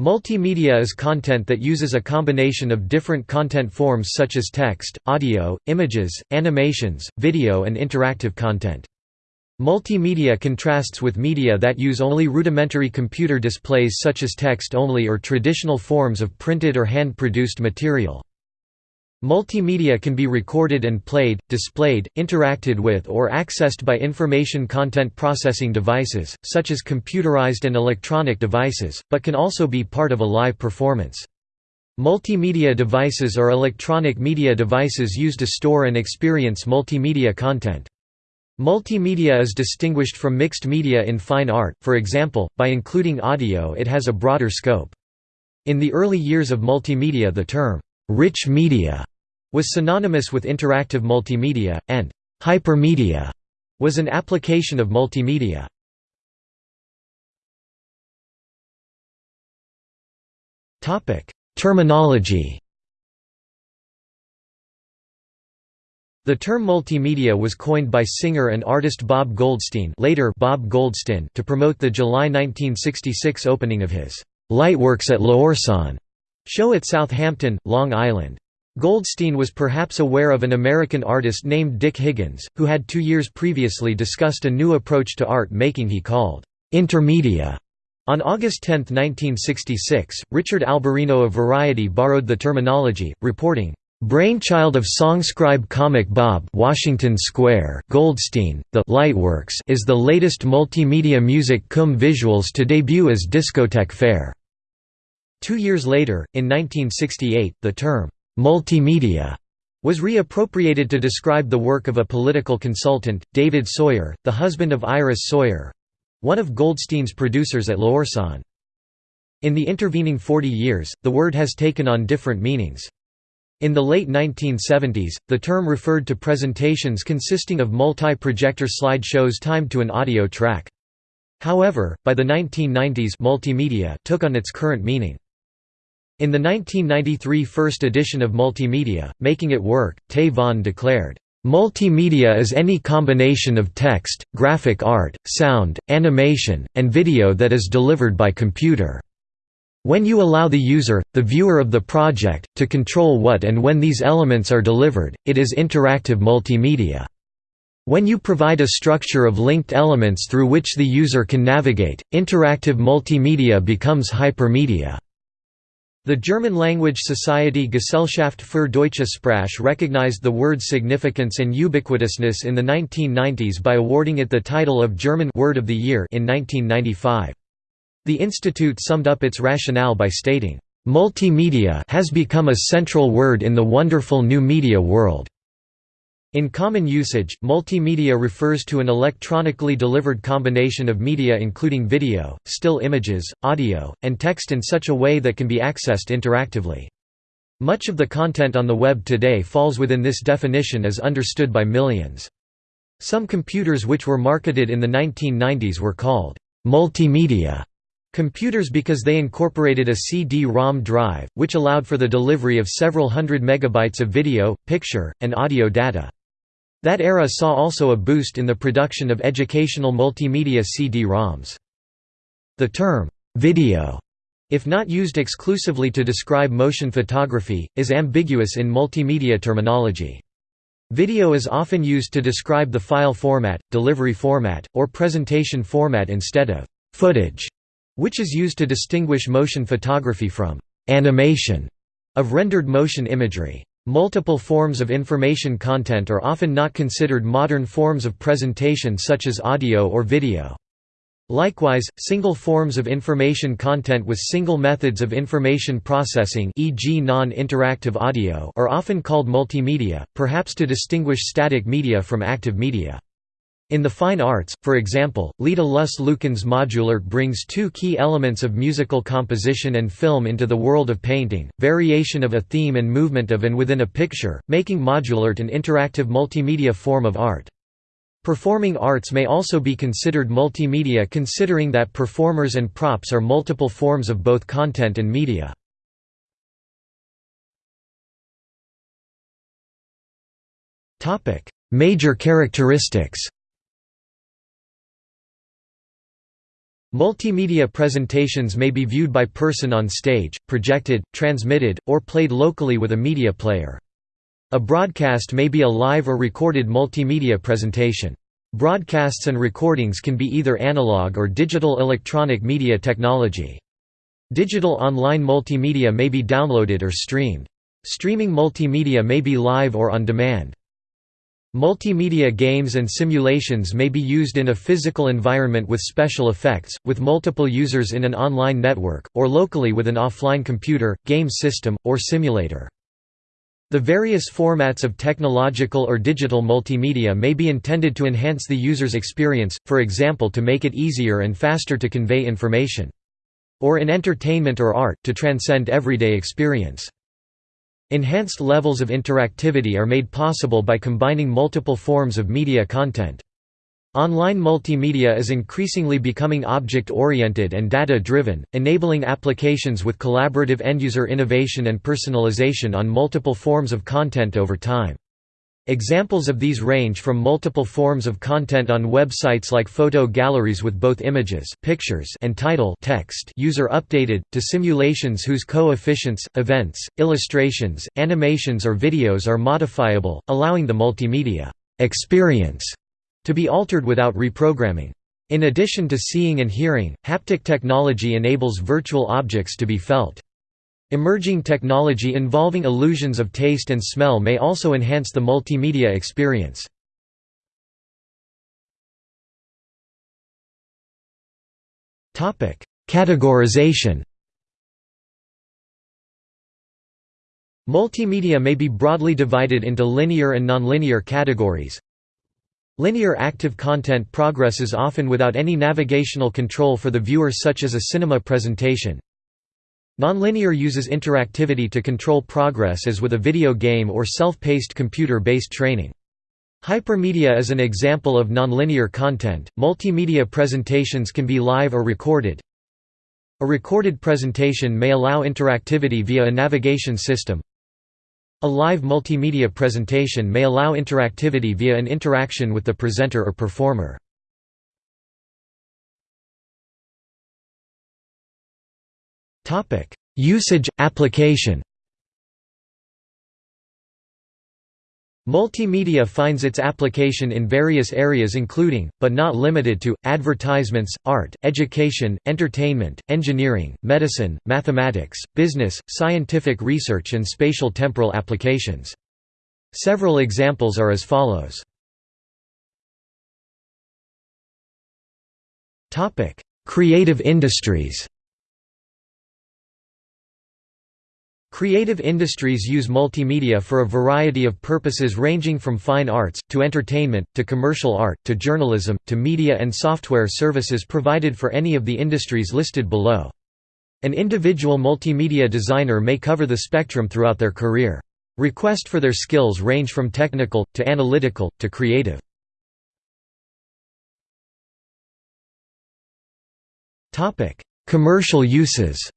Multimedia is content that uses a combination of different content forms such as text, audio, images, animations, video and interactive content. Multimedia contrasts with media that use only rudimentary computer displays such as text-only or traditional forms of printed or hand-produced material. Multimedia can be recorded and played, displayed, interacted with or accessed by information content processing devices, such as computerized and electronic devices, but can also be part of a live performance. Multimedia devices are electronic media devices used to store and experience multimedia content. Multimedia is distinguished from mixed media in fine art, for example, by including audio it has a broader scope. In the early years of multimedia the term, "'rich media' was synonymous with interactive multimedia, and hypermedia was an application of multimedia. Terminology The term multimedia was coined by singer and artist Bob Goldstein later Bob Goldston to promote the July 1966 opening of his «Lightworks at L'Ourson» show at Southampton, Long Island. Goldstein was perhaps aware of an American artist named Dick Higgins, who had two years previously discussed a new approach to art making he called intermedia. On August 10, 1966, Richard Albarino of Variety borrowed the terminology, reporting, Brainchild of songscribe comic Bob Washington Square Goldstein, the Lightworks is the latest multimedia music cum visuals to debut as Discotheque Faire. Two years later, in 1968, the term Multimedia was reappropriated to describe the work of a political consultant, David Sawyer, the husband of Iris Sawyer—one of Goldstein's producers at L'Ourson. In the intervening 40 years, the word has taken on different meanings. In the late 1970s, the term referred to presentations consisting of multi-projector slide shows timed to an audio track. However, by the 1990s multimedia took on its current meaning. In the 1993 first edition of Multimedia, Making It Work, Vaughan declared, Multimedia is any combination of text, graphic art, sound, animation, and video that is delivered by computer. When you allow the user, the viewer of the project, to control what and when these elements are delivered, it is interactive multimedia. When you provide a structure of linked elements through which the user can navigate, interactive multimedia becomes hypermedia. The German-language society Gesellschaft für deutsche Sprache recognized the word's significance and ubiquitousness in the 1990s by awarding it the title of German Word of the Year in 1995. The institute summed up its rationale by stating, "...multimedia has become a central word in the wonderful new media world." In common usage, multimedia refers to an electronically delivered combination of media including video, still images, audio, and text in such a way that can be accessed interactively. Much of the content on the web today falls within this definition as understood by millions. Some computers which were marketed in the 1990s were called multimedia computers because they incorporated a CD-ROM drive, which allowed for the delivery of several hundred megabytes of video, picture, and audio data. That era saw also a boost in the production of educational multimedia CD-ROMs. The term, video, if not used exclusively to describe motion photography, is ambiguous in multimedia terminology. Video is often used to describe the file format, delivery format, or presentation format instead of footage, which is used to distinguish motion photography from animation of rendered motion imagery. Multiple forms of information content are often not considered modern forms of presentation such as audio or video. Likewise, single forms of information content with single methods of information processing e.g. non-interactive audio are often called multimedia, perhaps to distinguish static media from active media. In the fine arts, for example, Leda Luss Lucan's modulart brings two key elements of musical composition and film into the world of painting, variation of a theme and movement of and within a picture, making modulart an interactive multimedia form of art. Performing arts may also be considered multimedia considering that performers and props are multiple forms of both content and media. Major characteristics Multimedia presentations may be viewed by person on stage, projected, transmitted, or played locally with a media player. A broadcast may be a live or recorded multimedia presentation. Broadcasts and recordings can be either analog or digital electronic media technology. Digital online multimedia may be downloaded or streamed. Streaming multimedia may be live or on demand. Multimedia games and simulations may be used in a physical environment with special effects, with multiple users in an online network, or locally with an offline computer, game system, or simulator. The various formats of technological or digital multimedia may be intended to enhance the user's experience, for example to make it easier and faster to convey information. Or in entertainment or art, to transcend everyday experience. Enhanced levels of interactivity are made possible by combining multiple forms of media content. Online multimedia is increasingly becoming object-oriented and data-driven, enabling applications with collaborative end-user innovation and personalization on multiple forms of content over time. Examples of these range from multiple forms of content on websites like photo galleries with both images pictures and title text user updated, to simulations whose coefficients, events, illustrations, animations or videos are modifiable, allowing the multimedia experience to be altered without reprogramming. In addition to seeing and hearing, haptic technology enables virtual objects to be felt. Emerging technology involving illusions of taste and smell may also enhance the multimedia experience. Categorization Multimedia may be broadly divided into linear and nonlinear categories. Linear active content progresses often without any navigational control for the viewer such as a cinema presentation. Nonlinear uses interactivity to control progress as with a video game or self-paced computer-based training. Hypermedia is an example of nonlinear content. Multimedia presentations can be live or recorded. A recorded presentation may allow interactivity via a navigation system. A live multimedia presentation may allow interactivity via an interaction with the presenter or performer. Topic: Usage application. Multimedia finds its application in various areas including, but not limited to, advertisements, art, education, entertainment, engineering, medicine, mathematics, business, scientific research and spatial temporal applications. Several examples are as follows. Creative industries Creative industries use multimedia for a variety of purposes ranging from fine arts, to entertainment, to commercial art, to journalism, to media and software services provided for any of the industries listed below. An individual multimedia designer may cover the spectrum throughout their career. Request for their skills range from technical, to analytical, to creative. Commercial uses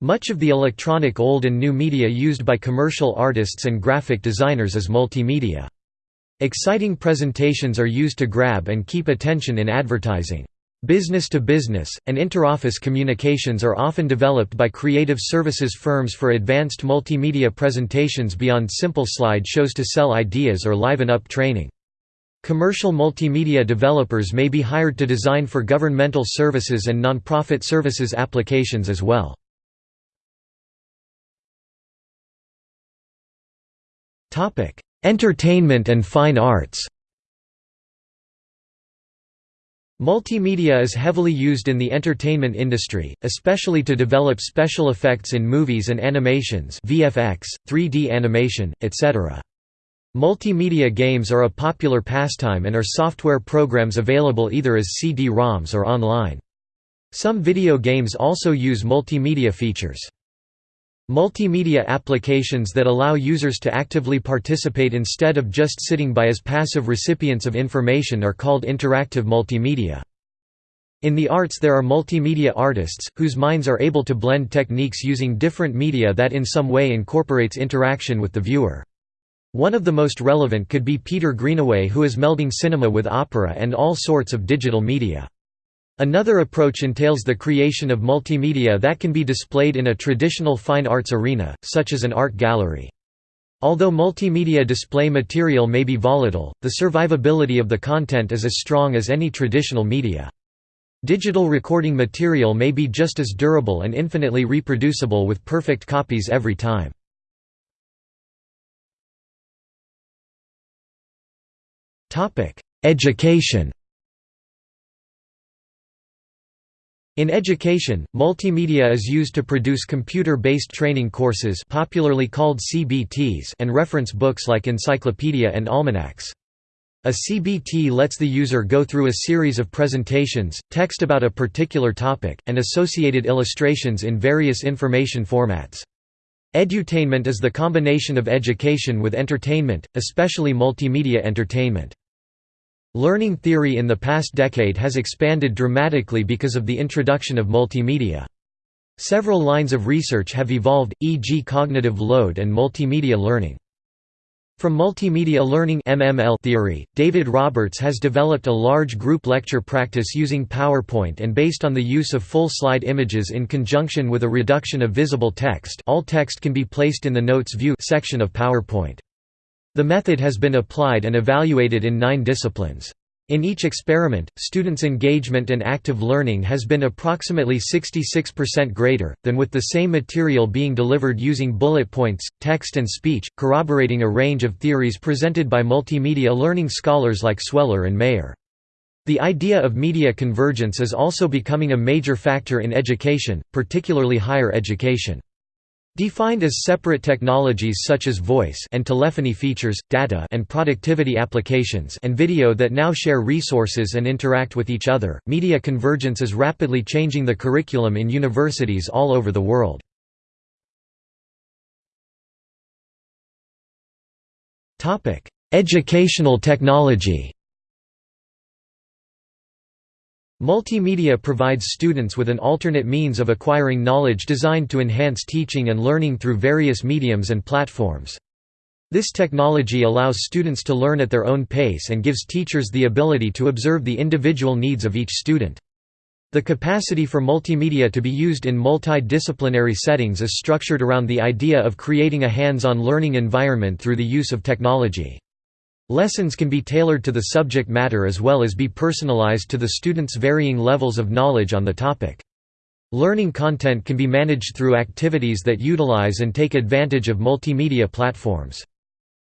much of the electronic old and new media used by commercial artists and graphic designers is multimedia. Exciting presentations are used to grab and keep attention in advertising. Business to business, and interoffice communications are often developed by creative services firms for advanced multimedia presentations beyond simple slide shows to sell ideas or liven up training. Commercial multimedia developers may be hired to design for governmental services and nonprofit services applications as well. Entertainment and fine arts Multimedia is heavily used in the entertainment industry, especially to develop special effects in movies and animations VFX, 3D animation, etc. Multimedia games are a popular pastime and are software programs available either as CD-ROMs or online. Some video games also use multimedia features. Multimedia applications that allow users to actively participate instead of just sitting by as passive recipients of information are called interactive multimedia. In the arts there are multimedia artists, whose minds are able to blend techniques using different media that in some way incorporates interaction with the viewer. One of the most relevant could be Peter Greenaway who is melding cinema with opera and all sorts of digital media. Another approach entails the creation of multimedia that can be displayed in a traditional fine arts arena, such as an art gallery. Although multimedia display material may be volatile, the survivability of the content is as strong as any traditional media. Digital recording material may be just as durable and infinitely reproducible with perfect copies every time. Education In education, multimedia is used to produce computer-based training courses popularly called CBTs and reference books like encyclopedia and almanacs. A CBT lets the user go through a series of presentations, text about a particular topic, and associated illustrations in various information formats. Edutainment is the combination of education with entertainment, especially multimedia entertainment. Learning theory in the past decade has expanded dramatically because of the introduction of multimedia. Several lines of research have evolved, e.g. cognitive load and multimedia learning. From multimedia learning MML theory, David Roberts has developed a large group lecture practice using PowerPoint and based on the use of full slide images in conjunction with a reduction of visible text all text can be placed in the Notes view section of PowerPoint. The method has been applied and evaluated in nine disciplines. In each experiment, students' engagement and active learning has been approximately 66% greater, than with the same material being delivered using bullet points, text and speech, corroborating a range of theories presented by multimedia learning scholars like Sweller and Mayer. The idea of media convergence is also becoming a major factor in education, particularly higher education. Defined as separate technologies such as voice and telephony features, data and productivity applications and video that now share resources and interact with each other, media convergence is rapidly changing the curriculum in universities all over the world. Educational technology Multimedia provides students with an alternate means of acquiring knowledge designed to enhance teaching and learning through various mediums and platforms. This technology allows students to learn at their own pace and gives teachers the ability to observe the individual needs of each student. The capacity for multimedia to be used in multidisciplinary settings is structured around the idea of creating a hands-on learning environment through the use of technology. Lessons can be tailored to the subject matter as well as be personalized to the student's varying levels of knowledge on the topic. Learning content can be managed through activities that utilize and take advantage of multimedia platforms.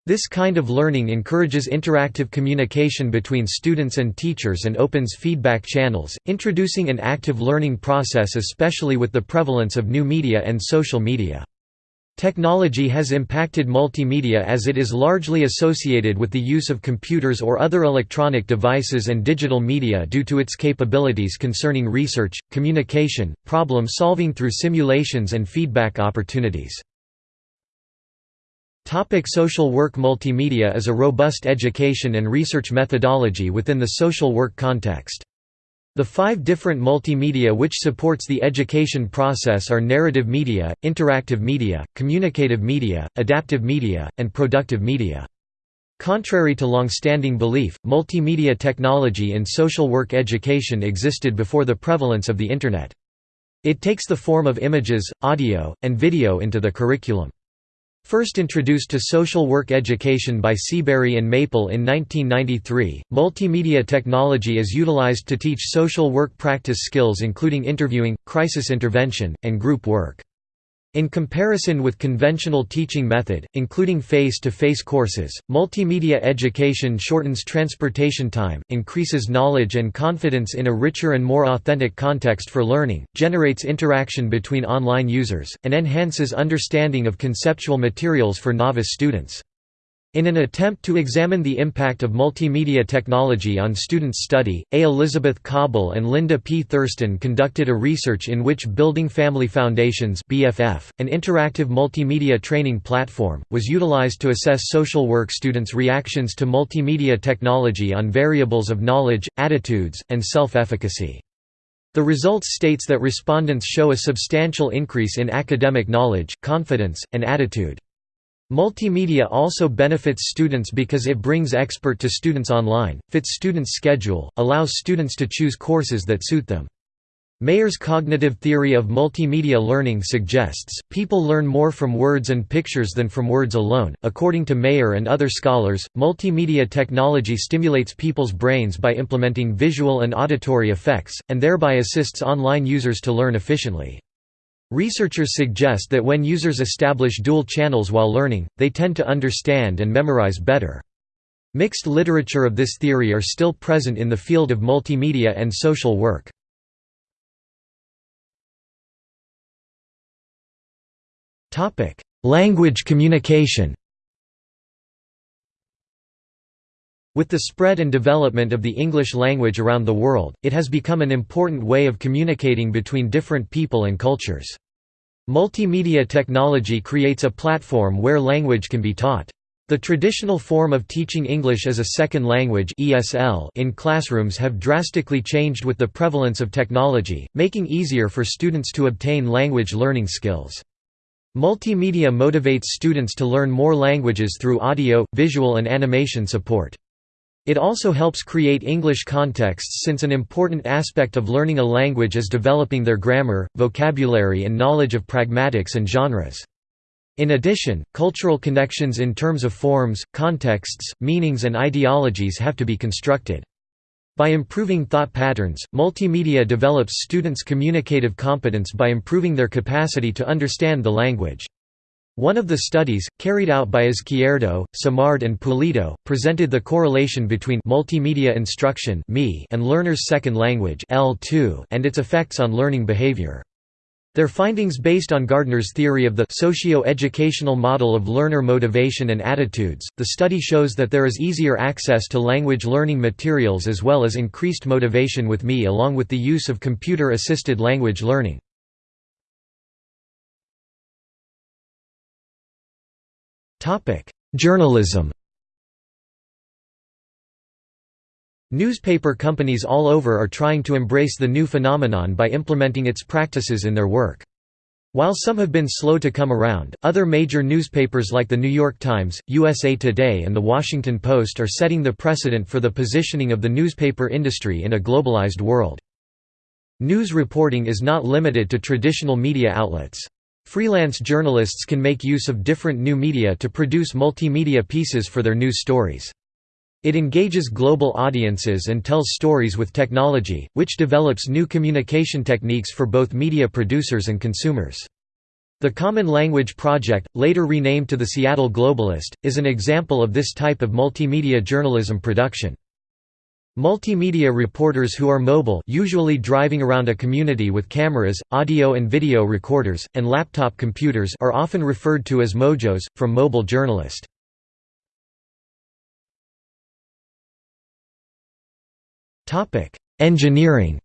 This kind of learning encourages interactive communication between students and teachers and opens feedback channels, introducing an active learning process especially with the prevalence of new media and social media. Technology has impacted multimedia as it is largely associated with the use of computers or other electronic devices and digital media due to its capabilities concerning research, communication, problem solving through simulations and feedback opportunities. Topic social work Multimedia is a robust education and research methodology within the social work context. The five different multimedia which supports the education process are narrative media, interactive media, communicative media, adaptive media, and productive media. Contrary to long-standing belief, multimedia technology in social work education existed before the prevalence of the Internet. It takes the form of images, audio, and video into the curriculum. First introduced to social work education by Seabury and Maple in 1993, multimedia technology is utilized to teach social work practice skills including interviewing, crisis intervention, and group work. In comparison with conventional teaching method, including face-to-face -face courses, multimedia education shortens transportation time, increases knowledge and confidence in a richer and more authentic context for learning, generates interaction between online users, and enhances understanding of conceptual materials for novice students. In an attempt to examine the impact of multimedia technology on students' study, A. Elizabeth Cauble and Linda P. Thurston conducted a research in which Building Family Foundations BFF, an interactive multimedia training platform, was utilized to assess social work students' reactions to multimedia technology on variables of knowledge, attitudes, and self-efficacy. The results states that respondents show a substantial increase in academic knowledge, confidence, and attitude. Multimedia also benefits students because it brings expert to students online, fits students' schedule, allows students to choose courses that suit them. Mayer's cognitive theory of multimedia learning suggests, people learn more from words and pictures than from words alone. According to Mayer and other scholars, multimedia technology stimulates people's brains by implementing visual and auditory effects, and thereby assists online users to learn efficiently. Researchers suggest that when users establish dual channels while learning, they tend to understand and memorize better. Mixed literature of this theory are still present in the field of multimedia and social work. Language communication With the spread and development of the English language around the world, it has become an important way of communicating between different people and cultures. Multimedia technology creates a platform where language can be taught. The traditional form of teaching English as a second language in classrooms have drastically changed with the prevalence of technology, making easier for students to obtain language learning skills. Multimedia motivates students to learn more languages through audio, visual and animation support. It also helps create English contexts since an important aspect of learning a language is developing their grammar, vocabulary and knowledge of pragmatics and genres. In addition, cultural connections in terms of forms, contexts, meanings and ideologies have to be constructed. By improving thought patterns, multimedia develops students' communicative competence by improving their capacity to understand the language. One of the studies, carried out by Izquierdo, Simard and Pulido, presented the correlation between multimedia instruction and learners' second language and its effects on learning behavior. Their findings based on Gardner's theory of the socio-educational model of learner motivation and attitudes, the study shows that there is easier access to language learning materials as well as increased motivation with ME along with the use of computer-assisted language learning. Journalism Newspaper companies all over are trying to embrace the new phenomenon by implementing its practices in their work. While some have been slow to come around, other major newspapers like The New York Times, USA Today and The Washington Post are setting the precedent for the positioning of the newspaper industry in a globalized world. News reporting is not limited to traditional media outlets. Freelance journalists can make use of different new media to produce multimedia pieces for their news stories. It engages global audiences and tells stories with technology, which develops new communication techniques for both media producers and consumers. The Common Language Project, later renamed to the Seattle Globalist, is an example of this type of multimedia journalism production. Multimedia reporters who are mobile usually driving around a community with cameras, audio and video recorders, and laptop computers are often referred to as mojos, from mobile journalist. Engineering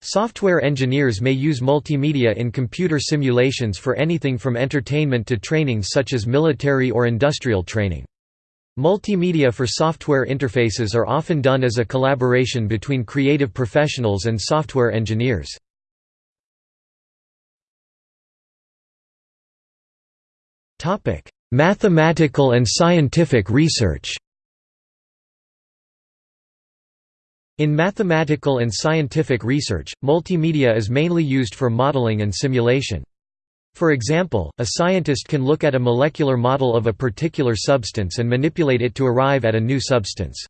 Software engineers may use multimedia in computer simulations for anything from entertainment to training such as military or industrial training. Multimedia for software interfaces are often done as a collaboration between creative professionals and software engineers. Mathematical and scientific research In mathematical and scientific research, multimedia is mainly used for modeling and simulation. For example, a scientist can look at a molecular model of a particular substance and manipulate it to arrive at a new substance.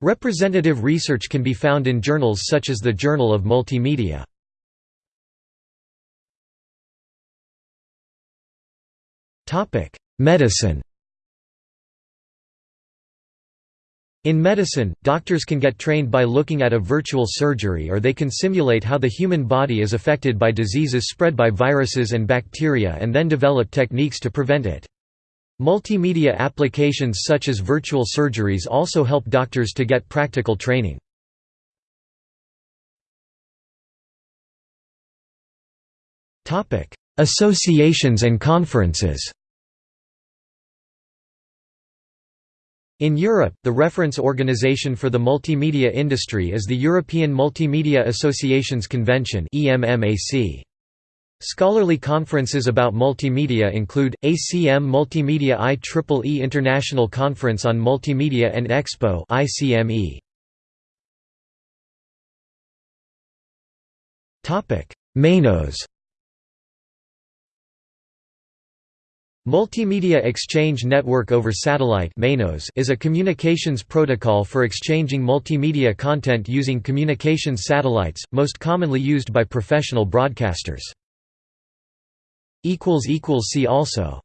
Representative research can be found in journals such as the Journal of Multimedia. Medicine In medicine, doctors can get trained by looking at a virtual surgery or they can simulate how the human body is affected by diseases spread by viruses and bacteria and then develop techniques to prevent it. Multimedia applications such as virtual surgeries also help doctors to get practical training. Associations and conferences In Europe, the reference organization for the multimedia industry is the European Multimedia Associations Convention Scholarly conferences about multimedia include, ACM Multimedia IEEE International Conference on Multimedia and Expo MENOS Multimedia Exchange Network over Satellite is a communications protocol for exchanging multimedia content using communications satellites, most commonly used by professional broadcasters. See also